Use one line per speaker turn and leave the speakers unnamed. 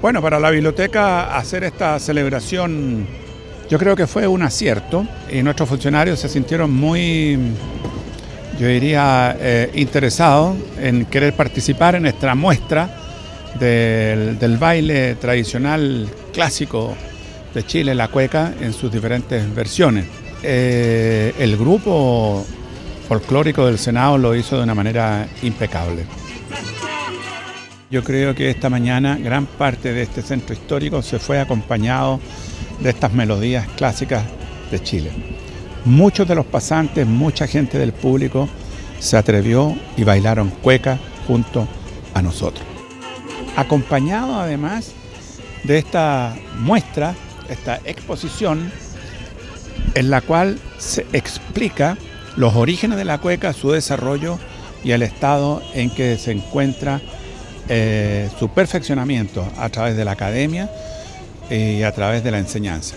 Bueno, para la biblioteca hacer esta celebración yo creo que fue un acierto y nuestros funcionarios se sintieron muy, yo diría, eh, interesados en querer participar en esta muestra del, baile tradicional clásico de Chile, la cueca, en sus diferentes versiones. Eh, el grupo folclórico del Senado lo hizo de una manera impecable. Yo creo que esta mañana gran parte de este centro histórico se fue acompañado de estas melodías clásicas de Chile. Muchos de los pasantes, mucha gente del público se atrevió y bailaron cueca junto a nosotros. Acompañado además de esta muestra, esta exposición, en la cual se explica los orígenes de la cueca, su desarrollo y el estado en que se encuentra eh, su perfeccionamiento a través de la academia y a través de la enseñanza.